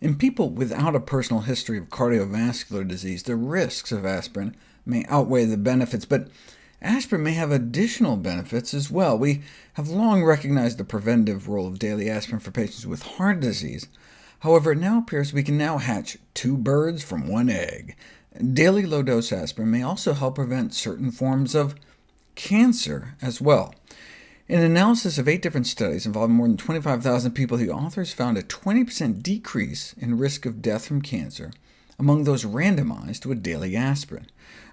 In people without a personal history of cardiovascular disease, the risks of aspirin may outweigh the benefits, but aspirin may have additional benefits as well. We have long recognized the preventive role of daily aspirin for patients with heart disease. However, it now appears we can now hatch two birds from one egg. Daily low-dose aspirin may also help prevent certain forms of cancer as well. In an analysis of eight different studies involving more than 25,000 people, the authors found a 20% decrease in risk of death from cancer among those randomized to a daily aspirin.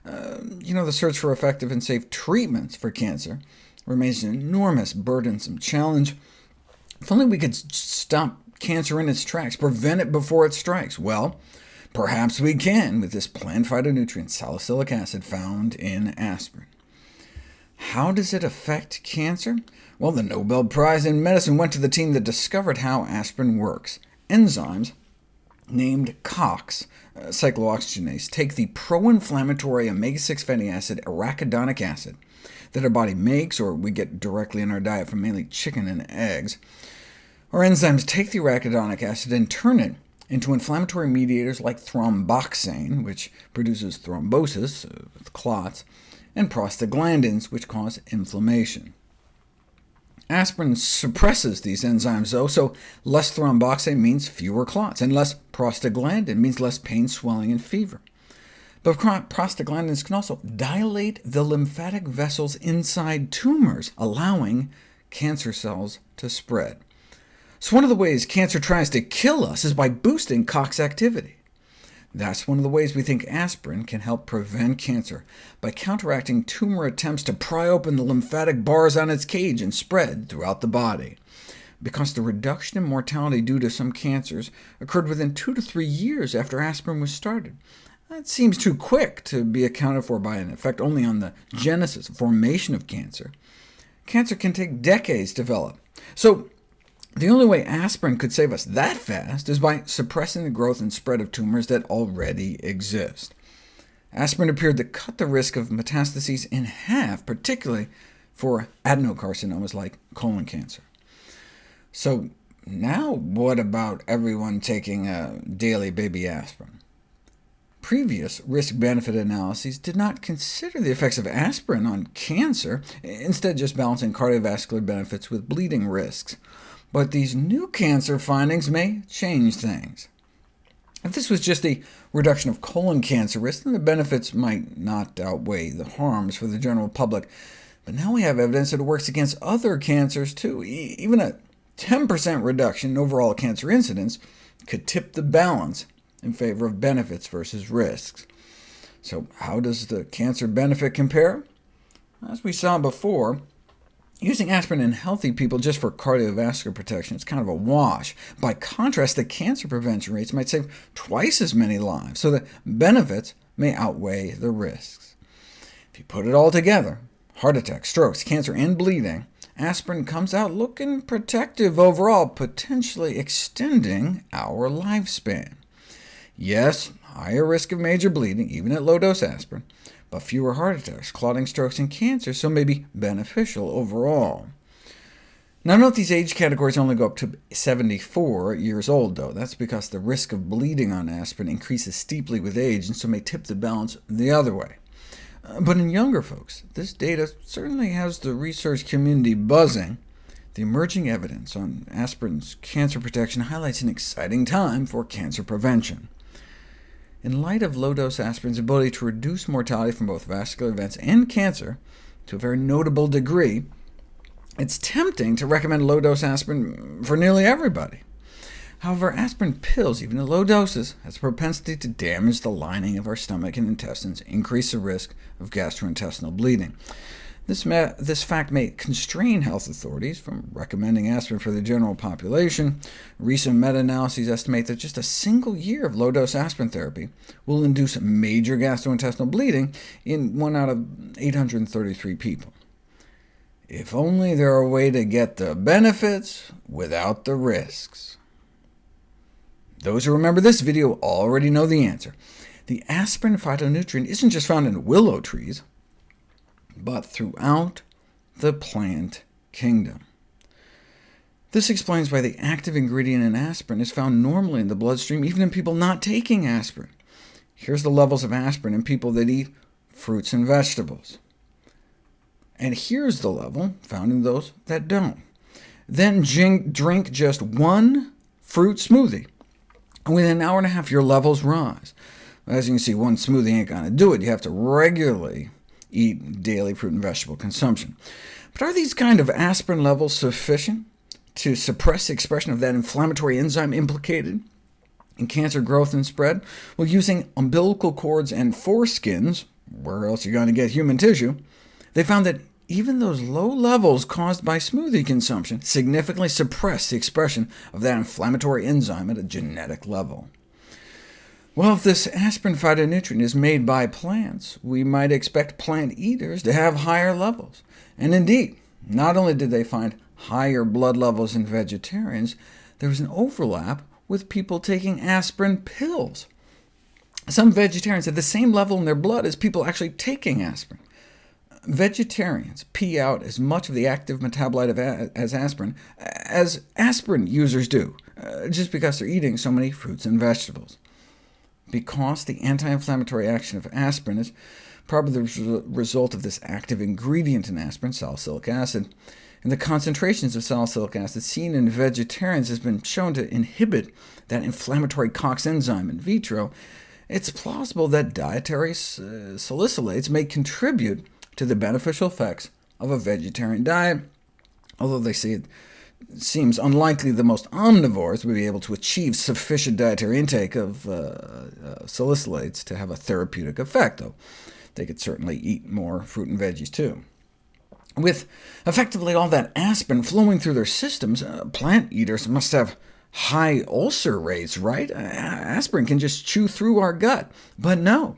Uh, you know, the search for effective and safe treatments for cancer remains an enormous, burdensome challenge. If only we could stop cancer in its tracks, prevent it before it strikes. Well, perhaps we can with this plant phytonutrient salicylic acid found in aspirin. How does it affect cancer? Well, the Nobel Prize in Medicine went to the team that discovered how aspirin works. Enzymes named COX, uh, cyclooxygenase, take the pro-inflammatory omega-6 fatty acid arachidonic acid that our body makes, or we get directly in our diet from mainly chicken and eggs. Our enzymes take the arachidonic acid and turn it into inflammatory mediators like thromboxane, which produces thrombosis, uh, with clots, and prostaglandins, which cause inflammation. Aspirin suppresses these enzymes, though, so less thromboxane means fewer clots, and less prostaglandin means less pain, swelling, and fever. But prostaglandins can also dilate the lymphatic vessels inside tumors, allowing cancer cells to spread. So one of the ways cancer tries to kill us is by boosting COX activity. That's one of the ways we think aspirin can help prevent cancer, by counteracting tumor attempts to pry open the lymphatic bars on its cage and spread throughout the body. Because the reduction in mortality due to some cancers occurred within two to three years after aspirin was started. That seems too quick to be accounted for by an effect only on the genesis, formation of cancer. Cancer can take decades to develop. So the only way aspirin could save us that fast is by suppressing the growth and spread of tumors that already exist. Aspirin appeared to cut the risk of metastases in half, particularly for adenocarcinomas like colon cancer. So now what about everyone taking a daily baby aspirin? Previous risk-benefit analyses did not consider the effects of aspirin on cancer, instead just balancing cardiovascular benefits with bleeding risks. But these new cancer findings may change things. If this was just a reduction of colon cancer risk, then the benefits might not outweigh the harms for the general public. But now we have evidence that it works against other cancers too. E even a 10% reduction in overall cancer incidence could tip the balance in favor of benefits versus risks. So how does the cancer benefit compare? As we saw before, Using aspirin in healthy people just for cardiovascular protection is kind of a wash. By contrast, the cancer prevention rates might save twice as many lives, so the benefits may outweigh the risks. If you put it all together, heart attack, strokes, cancer, and bleeding, aspirin comes out looking protective overall, potentially extending our lifespan. Yes, higher risk of major bleeding, even at low-dose aspirin, but fewer heart attacks, clotting, strokes, and cancer, so may be beneficial overall. Now note these age categories only go up to 74 years old, though. That's because the risk of bleeding on aspirin increases steeply with age, and so may tip the balance the other way. Uh, but in younger folks, this data certainly has the research community buzzing. The emerging evidence on aspirin's cancer protection highlights an exciting time for cancer prevention. In light of low-dose aspirin's ability to reduce mortality from both vascular events and cancer to a very notable degree, it's tempting to recommend low-dose aspirin for nearly everybody. However, aspirin pills, even at low doses, has a propensity to damage the lining of our stomach and intestines, increase the risk of gastrointestinal bleeding. This, this, fact may constrain health authorities from recommending aspirin for the general population. Recent meta-analyses estimate that just a single year of low-dose aspirin therapy will induce major gastrointestinal bleeding in 1 out of 833 people. If only there were a way to get the benefits without the risks. Those who remember this video already know the answer. The aspirin phytonutrient isn't just found in willow trees, but throughout the plant kingdom. This explains why the active ingredient in aspirin is found normally in the bloodstream, even in people not taking aspirin. Here's the levels of aspirin in people that eat fruits and vegetables. And here's the level found in those that don't. Then drink just one fruit smoothie, and within an hour and a half your levels rise. As you can see, one smoothie ain't going to do it. You have to regularly eat daily fruit and vegetable consumption. But are these kind of aspirin levels sufficient to suppress the expression of that inflammatory enzyme implicated in cancer growth and spread? Well, using umbilical cords and foreskins, where else are you going to get human tissue, they found that even those low levels caused by smoothie consumption significantly suppress the expression of that inflammatory enzyme at a genetic level. Well, if this aspirin phytonutrient is made by plants, we might expect plant eaters to have higher levels. And indeed, not only did they find higher blood levels in vegetarians, there was an overlap with people taking aspirin pills. Some vegetarians had the same level in their blood as people actually taking aspirin. Vegetarians pee out as much of the active metabolite of as aspirin as aspirin users do, uh, just because they're eating so many fruits and vegetables because the anti-inflammatory action of aspirin is probably the result of this active ingredient in aspirin, salicylic acid, and the concentrations of salicylic acid seen in vegetarians has been shown to inhibit that inflammatory COX enzyme in vitro, it's plausible that dietary uh, salicylates may contribute to the beneficial effects of a vegetarian diet, although they say it seems unlikely the most omnivores would be able to achieve sufficient dietary intake of uh, uh, salicylates to have a therapeutic effect, though they could certainly eat more fruit and veggies too. With effectively all that aspirin flowing through their systems, uh, plant eaters must have high ulcer rates, right? aspirin can just chew through our gut, but no.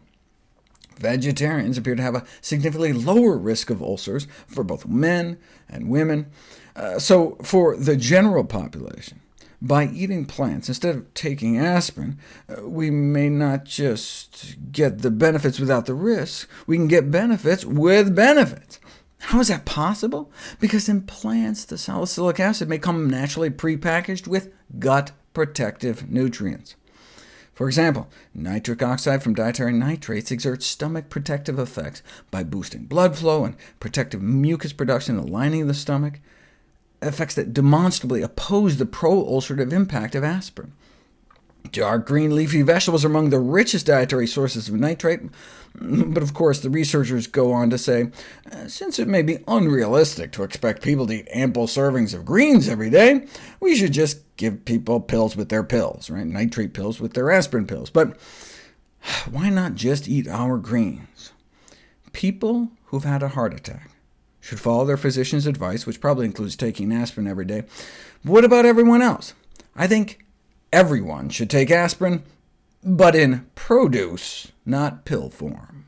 Vegetarians appear to have a significantly lower risk of ulcers for both men and women, uh, so for the general population, by eating plants instead of taking aspirin, uh, we may not just get the benefits without the risks, we can get benefits with benefits. How is that possible? Because in plants, the salicylic acid may come naturally prepackaged with gut protective nutrients. For example, nitric oxide from dietary nitrates exerts stomach protective effects by boosting blood flow and protective mucus production in the lining of the stomach effects that demonstrably oppose the pro-ulcerative impact of aspirin. Dark green leafy vegetables are among the richest dietary sources of nitrate, but of course the researchers go on to say, uh, since it may be unrealistic to expect people to eat ample servings of greens every day, we should just give people pills with their pills, right? nitrate pills with their aspirin pills. But why not just eat our greens? People who've had a heart attack should follow their physician's advice, which probably includes taking aspirin every day. But what about everyone else? I think everyone should take aspirin, but in produce, not pill form.